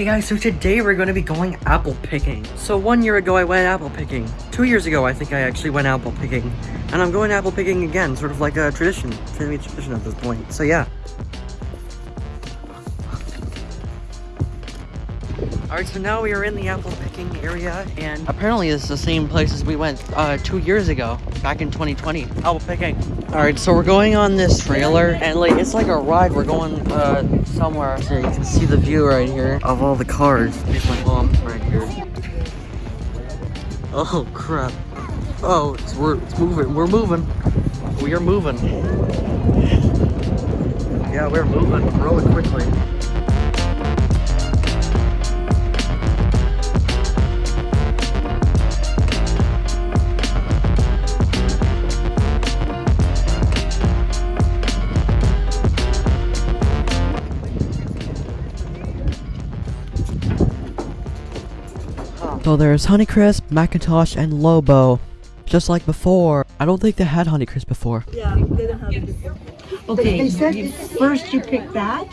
Hey guys, so today we're going to be going apple picking. So one year ago I went apple picking. Two years ago I think I actually went apple picking. And I'm going apple picking again, sort of like a tradition. Family tradition at this point. So yeah. Alright, so now we are in the apple picking area, and apparently it's the same place as we went uh, two years ago, back in 2020, apple picking. Alright, so we're going on this trailer, and like, it's like a ride, we're going uh, somewhere. So you can see the view right here of all the cars. My mom right here. Oh crap. Oh, it's, we're, it's moving, we're moving. We are moving. Yeah, we're moving really quickly. So there's Honeycrisp, McIntosh, and Lobo. Just like before. I don't think they had Honeycrisp before. Yeah, they don't have it before. Okay, They said you- first you pick that.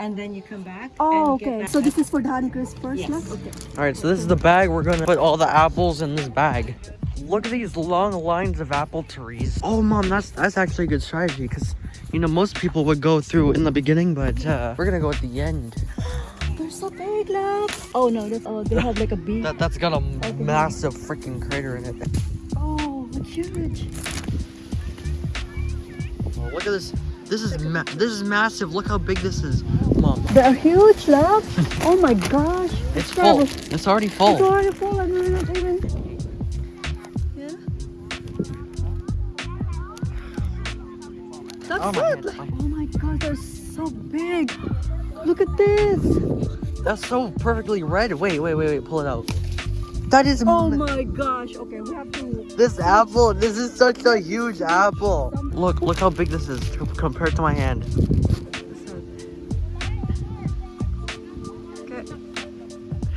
and then you come back. Oh, and okay. back So this is for the Honeycrisp first, Yes. yes. Okay. Alright, so this is the bag. We're gonna put all the apples in this bag. Look at these long lines of apple trees. Oh, mom, that's that's actually a good strategy because, you know, most people would go through in the beginning, but uh, we're gonna go at the end. So big. Oh no, that's oh they have like a beak. That that's got a massive freaking crater in it. oh, it's huge. Oh, look at this. This is this is massive. Look how big this is, mom. They're huge, look. oh my gosh. It's full. It's already It's full. already full we're not even. That's Oh it. Oh my god, they're so big. Look at this. That's so perfectly red. Wait, wait, wait, wait. Pull it out. That is Oh my gosh. Okay, we have to. This apple, this is such a huge apple. Look, look how big this is compared to my hand.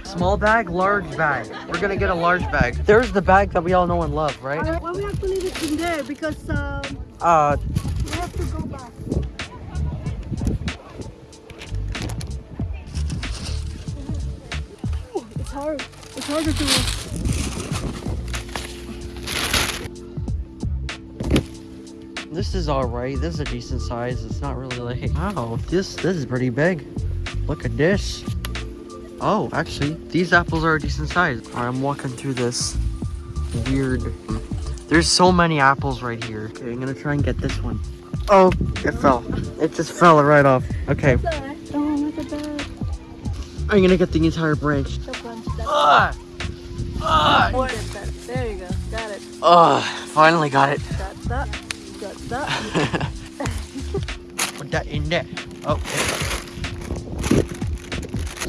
Small bag, large bag. We're gonna get a large bag. There's the bag that we all know and love, right? Alright, well, we have to leave it in there because um, Uh, it's hard. It's harder to. this is alright. This is a decent size. It's not really like, wow, this, this is pretty big. Look at this. Oh, actually, these apples are a decent size. Alright, I'm walking through this weird, there's so many apples right here. Okay, I'm gonna try and get this one. Oh, it fell. It just fell right off. Okay, Oh, look at that. I'm gonna get the entire branch. The bunch that. Ah! Oh. There you go. Got it. Ah, finally got it. Got that. Got that. Put that in there. Oh.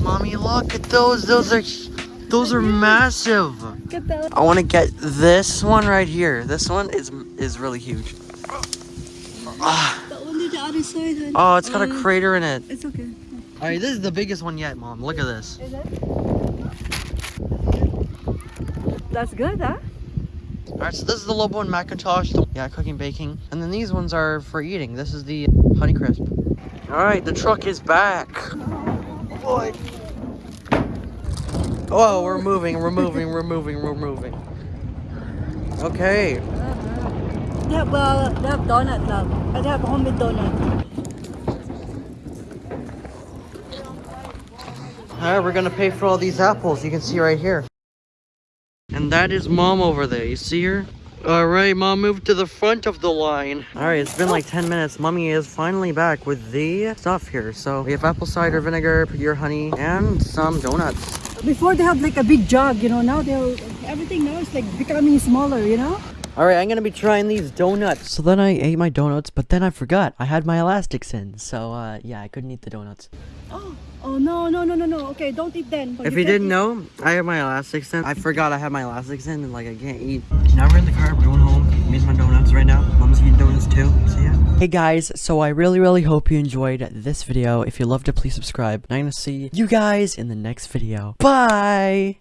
Mommy, look at those. Those are those are massive. Get that. I want to get this one right here. This one is is really huge. That one to the other side. hon. Oh, it's got a Uh, crater in it. It's okay. All right, this is the biggest one yet, Mom. Look at this. Is it? That's good, huh? All right, so this is the Lobo and McIntosh. the- Yeah, cooking, baking. And then these ones are for eating. This is the Honeycrisp. All right, the truck is back. Boy. Oh, we're moving, we're moving, we're moving, we're moving. Okay. They have, uh, they have donut, love. And they have homemade donut. All right, we're gonna pay for all these apples. You can see right here. And that is Mom over there. You see her? All right, Mom, move to the front of the line. All right, it's been like 10 minutes. Mommy is finally back with the stuff here. So we have apple cider vinegar, pure honey, and some donuts. Before they have like a big jug, you know. Now they're everything now is like becoming smaller, you know. All right, I'm gonna be trying these donuts. So then I ate my donuts, but then I forgot. I had my elastics in. So, uh, yeah, I couldn't eat the donuts. Oh, oh no, no, no, no, no. Okay, don't eat then. But If you you didn't eat- know, I had my elastics in. I forgot I had my elastics in, and like I can't eat. Now we're in the car. We're going home. Me and my donuts right now. Mom's eating donuts too. So yeah. Hey guys, so I really really hope you enjoyed this video. If you loved it, please subscribe. And I'm gonna see you guys in the next video. Bye!